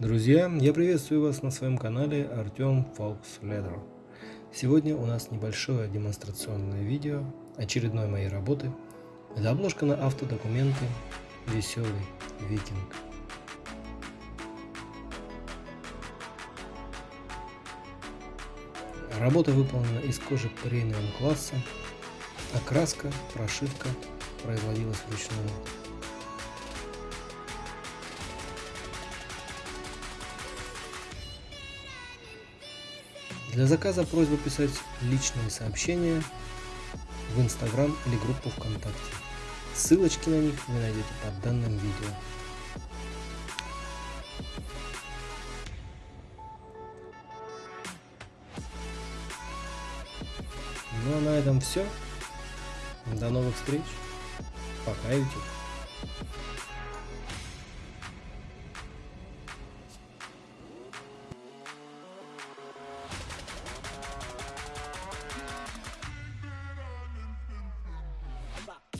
Друзья, я приветствую вас на своем канале Артем Фолкс Leather. Сегодня у нас небольшое демонстрационное видео очередной моей работы. Это обложка на автодокументы «Веселый викинг». Работа выполнена из кожи премиум класса. Окраска, прошивка производилась вручную. Для заказа просьба писать личные сообщения в Инстаграм или группу ВКонтакте. Ссылочки на них вы найдете под данным видео. Ну а на этом все. До новых встреч. Пока, YouTube.